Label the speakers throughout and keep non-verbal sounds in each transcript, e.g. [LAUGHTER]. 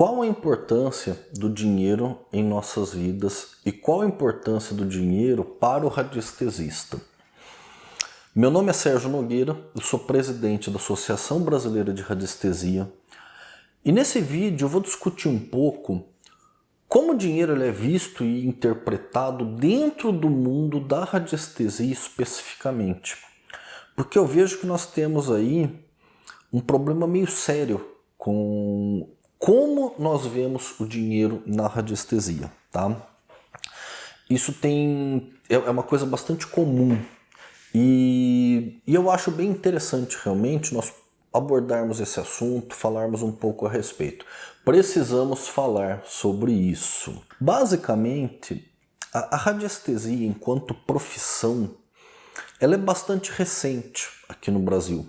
Speaker 1: Qual a importância do dinheiro em nossas vidas e qual a importância do dinheiro para o radiestesista? Meu nome é Sérgio Nogueira, eu sou presidente da Associação Brasileira de Radiestesia e nesse vídeo eu vou discutir um pouco como o dinheiro é visto e interpretado dentro do mundo da radiestesia especificamente. Porque eu vejo que nós temos aí um problema meio sério com como nós vemos o dinheiro na radiestesia, tá? Isso tem é, é uma coisa bastante comum e, e eu acho bem interessante realmente nós abordarmos esse assunto, falarmos um pouco a respeito. Precisamos falar sobre isso. Basicamente, a, a radiestesia enquanto profissão, ela é bastante recente aqui no Brasil.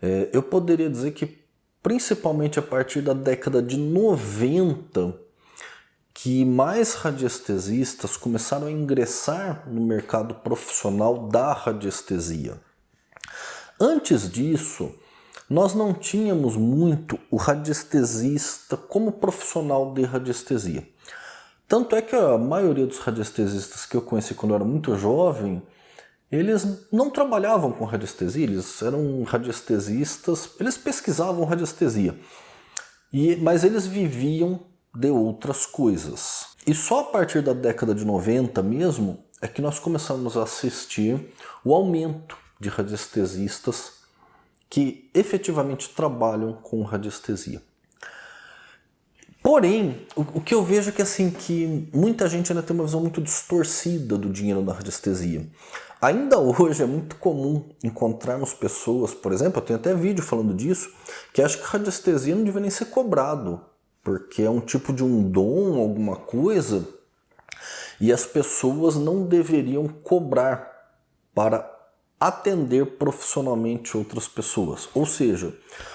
Speaker 1: É, eu poderia dizer que principalmente a partir da década de 90, que mais radiestesistas começaram a ingressar no mercado profissional da radiestesia. Antes disso, nós não tínhamos muito o radiestesista como profissional de radiestesia. Tanto é que a maioria dos radiestesistas que eu conheci quando eu era muito jovem eles não trabalhavam com radiestesia, eles eram radiestesistas, eles pesquisavam radiestesia, e, mas eles viviam de outras coisas. E só a partir da década de 90 mesmo é que nós começamos a assistir o aumento de radiestesistas que efetivamente trabalham com radiestesia. Porém, o, que eu vejo é que, assim, que muita gente ainda tem uma visão muito distorcida do dinheiro da radiestesia. Ainda hoje é muito comum encontrarmos pessoas, por exemplo, eu tenho até vídeo falando disso, que acham que radiestesia não deveria nem ser cobrado, porque é um tipo de um dom, alguma coisa, e as pessoas não deveriam cobrar para atender profissionalmente outras pessoas. Ou seja,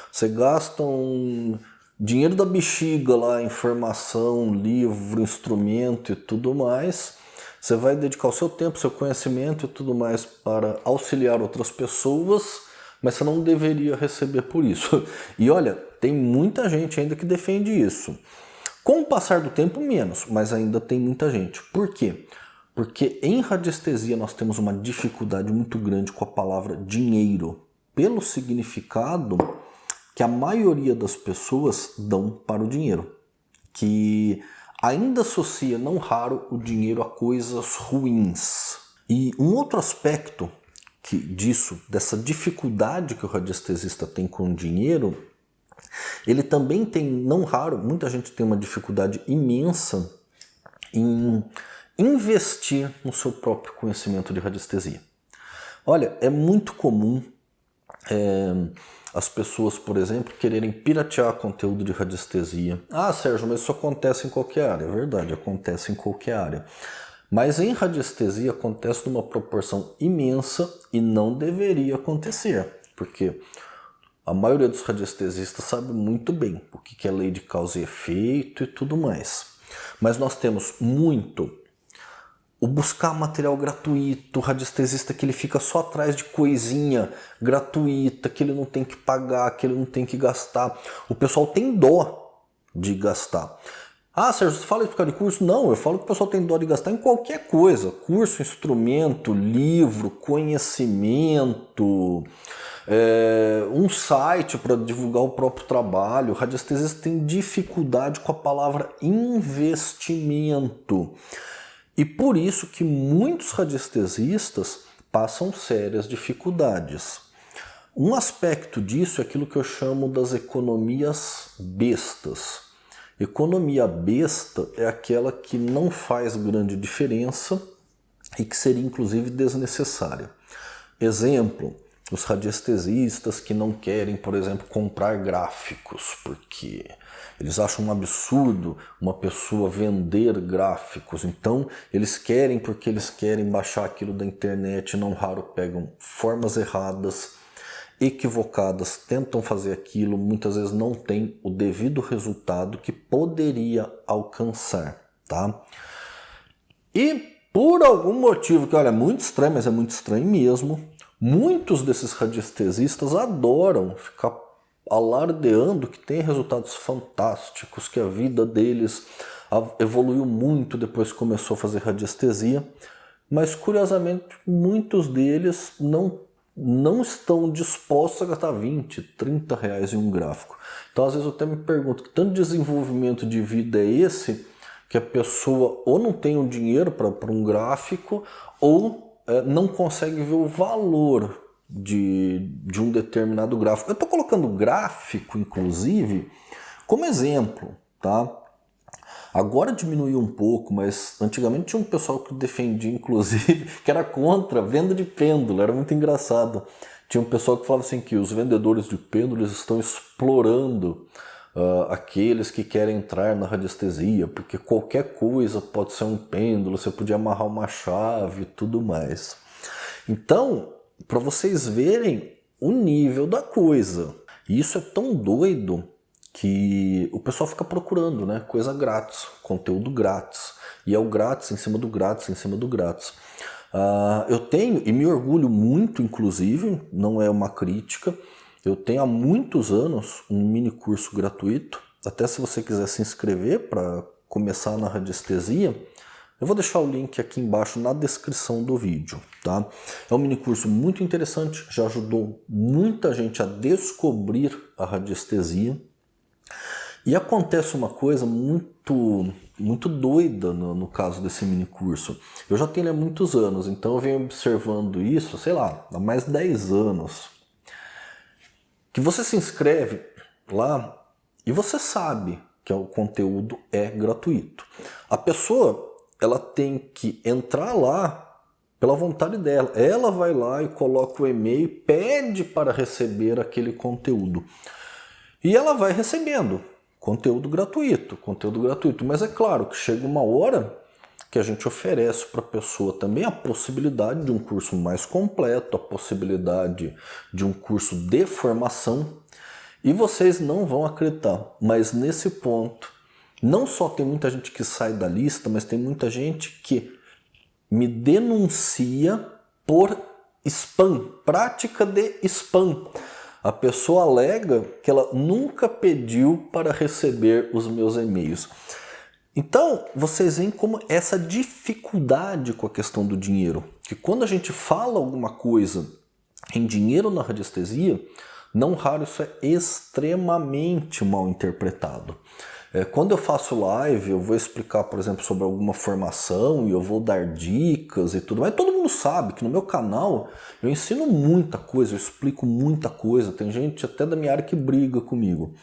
Speaker 1: você gasta um dinheiro da bexiga lá, informação, livro, instrumento e tudo mais, você vai dedicar o seu tempo, seu conhecimento e tudo mais para auxiliar outras pessoas, mas você não deveria receber por isso. [LAUGHS] E olha, tem muita gente ainda que defende isso. Com o passar do tempo, menos, mas ainda tem muita gente. Por quê? Porque em radiestesia nós temos uma dificuldade muito grande com a palavra dinheiro, pelo significado que a maioria das pessoas dão para o dinheiro. Que ainda associa, não raro, o dinheiro a coisas ruins. E um outro aspecto que disso, dessa dificuldade que o radiestesista tem com o dinheiro, ele também tem, não raro, muita gente tem uma dificuldade imensa em investir no seu próprio conhecimento de radiestesia. Olha, é muito comum é, as pessoas, por exemplo, quererem piratear conteúdo de radiestesia. Ah, Sérgio, mas isso acontece em qualquer área. É verdade, acontece em qualquer área. Mas em radiestesia acontece numa proporção imensa e não deveria acontecer. Porque a maioria dos radiestesistas sabe muito bem o que é lei de causa e efeito e tudo mais. Mas nós temos muito o buscar material gratuito, o radiestesista que ele fica só atrás de coisinha gratuita, que ele não tem que pagar, que ele não tem que gastar. O pessoal tem dó de gastar. Ah, Sérgio, você fala isso por causa de curso? Não, eu falo que o pessoal tem dó de gastar em qualquer coisa. Curso, instrumento, livro, conhecimento, é, um site para divulgar o próprio trabalho. O radiestesista tem dificuldade com a palavra investimento. E por isso que muitos radiestesistas passam sérias dificuldades. Um aspecto disso é aquilo que eu chamo das economias bestas. Economia besta é aquela que não faz grande diferença e que seria inclusive desnecessária. Exemplo, os radiestesistas que não querem, por exemplo, comprar gráficos, porque eles acham um absurdo uma pessoa vender gráficos. Então, eles querem porque eles querem baixar aquilo da internet, não raro pegam formas erradas, equivocadas, tentam fazer aquilo, muitas vezes não tem o devido resultado que poderia alcançar, tá? E por algum motivo que, olha, é muito estranho, mas é muito estranho mesmo, Muitos desses radiestesistas adoram ficar alardeando que tem resultados fantásticos, que a vida deles evoluiu muito depois que começou a fazer radiestesia, mas curiosamente muitos deles não, não estão dispostos a gastar 20, 30 reais em um gráfico. Então às vezes eu até me pergunto, que tanto desenvolvimento de vida é esse que a pessoa ou não tem o dinheiro para um gráfico ou não consegue ver o valor de, de um determinado gráfico. Eu estou colocando gráfico, inclusive, como exemplo, tá? Agora diminuiu um pouco, mas antigamente tinha um pessoal que defendia, [LAUGHS] inclusive, que era contra a venda de pêndulo, era muito engraçado. Tinha um pessoal que falava assim que os vendedores de pêndulos estão explorando uh, aqueles que querem entrar na radiestesia, porque qualquer coisa pode ser um pêndulo, você podia amarrar uma chave e tudo mais. Então, para vocês verem o nível da coisa. E isso é tão doido que o pessoal fica procurando, né? Coisa grátis, conteúdo grátis. E é o grátis em cima do grátis, em cima do grátis. Uh, eu tenho, e me orgulho muito, inclusive, não é uma crítica, eu tenho há muitos anos um mini curso gratuito, até se você quiser se inscrever para começar na radiestesia, eu vou deixar o link aqui embaixo na descrição do vídeo, tá? É um mini curso muito interessante, já ajudou muita gente a descobrir a radiestesia. E acontece uma coisa muito, muito doida no, no caso desse mini curso. Eu já tenho ele há muitos anos, então eu venho observando isso, sei lá, há mais de 10 anos que você se inscreve lá e você sabe que o conteúdo é gratuito. A pessoa ela tem que entrar lá pela vontade dela. Ela vai lá e coloca o e-mail, pede para receber aquele conteúdo. E ela vai recebendo conteúdo gratuito, conteúdo gratuito. Mas é claro que chega uma hora que a gente oferece para a pessoa também a possibilidade de um curso mais completo, a possibilidade de um curso de formação. E vocês não vão acreditar, mas nesse ponto, não só tem muita gente que sai da lista, mas tem muita gente que me denuncia por spam, prática de spam. A pessoa alega que ela nunca pediu para receber os meus e-mails. Então, vocês veem como essa dificuldade com a questão do dinheiro. Que quando a gente fala alguma coisa em dinheiro na radiestesia, não raro isso é extremamente mal interpretado. É, quando eu faço live, eu vou explicar, por exemplo, sobre alguma formação e eu vou dar dicas e tudo, mas todo mundo sabe que no meu canal eu ensino muita coisa, eu explico muita coisa, tem gente até da minha área que briga comigo.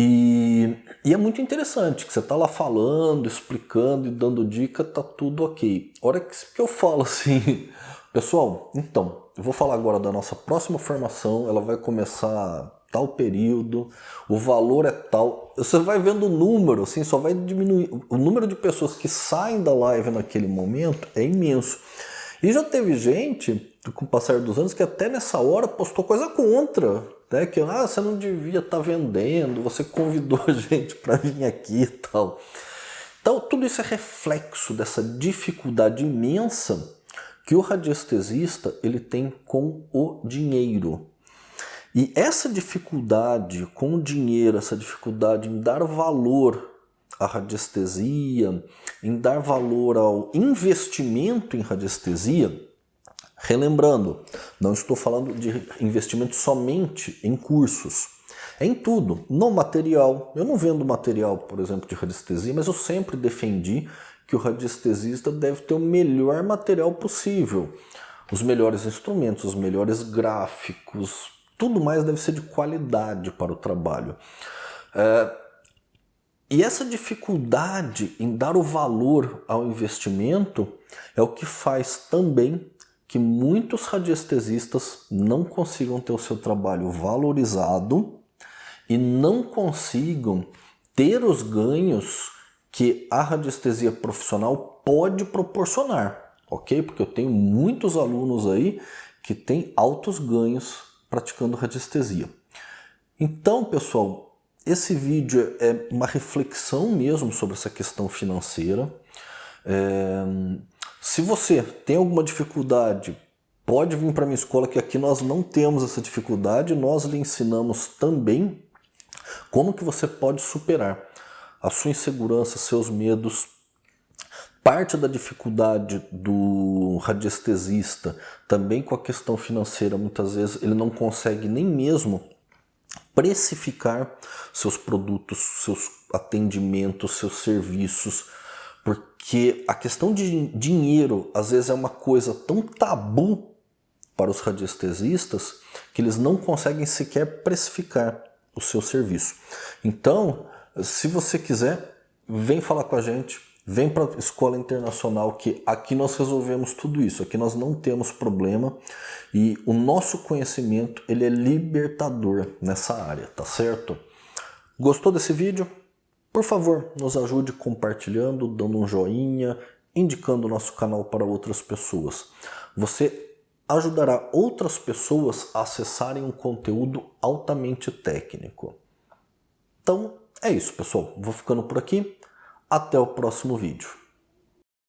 Speaker 1: E, e, é muito interessante que você está lá falando, explicando e dando dica, tá tudo ok. A hora que, que eu falo assim, [LAUGHS] pessoal, então, eu vou falar agora da nossa próxima formação, ela vai começar tal período, o valor é tal. Você vai vendo o número, assim, só vai diminuir. O número de pessoas que saem da live naquele momento é imenso. E já teve gente, com o passar dos anos, que até nessa hora postou coisa contra né? Que ah, você não devia estar tá vendendo, você convidou gente para vir aqui e tal. Então, tudo isso é reflexo dessa dificuldade imensa que o radiestesista ele tem com o dinheiro. E essa dificuldade com o dinheiro, essa dificuldade em dar valor à radiestesia, em dar valor ao investimento em radiestesia, Relembrando, não estou falando de investimento somente em cursos, é em tudo, no material. Eu não vendo material, por exemplo, de radiestesia, mas eu sempre defendi que o radiestesista deve ter o melhor material possível. Os melhores instrumentos, os melhores gráficos, tudo mais deve ser de qualidade para o trabalho. É, e essa dificuldade em dar o valor ao investimento é o que faz também que muitos radiestesistas não consigam ter o seu trabalho valorizado e não consigam ter os ganhos que a radiestesia profissional pode proporcionar, ok? Porque eu tenho muitos alunos aí que têm altos ganhos praticando radiestesia. Então, pessoal, esse vídeo é uma reflexão mesmo sobre essa questão financeira. É... Se você tem alguma dificuldade pode vir para minha escola que aqui nós não temos essa dificuldade, nós lhe ensinamos também como que você pode superar a sua insegurança, seus medos, parte da dificuldade do radiestesista, também com a questão financeira, muitas vezes ele não consegue nem mesmo precificar seus produtos, seus atendimentos, seus serviços, porque a questão de dinheiro às vezes é uma coisa tão tabu para os radiestesistas que eles não conseguem sequer precificar o seu serviço. Então, se você quiser, vem falar com a gente, vem para a Escola Internacional que aqui nós resolvemos tudo isso, aqui nós não temos problema e o nosso conhecimento ele é libertador nessa área, tá certo? Gostou desse vídeo? Por favor, nos ajude compartilhando, dando um joinha, indicando o nosso canal para outras pessoas. Você ajudará outras pessoas a acessarem um conteúdo altamente técnico. Então é isso pessoal, vou ficando por aqui, até o próximo vídeo.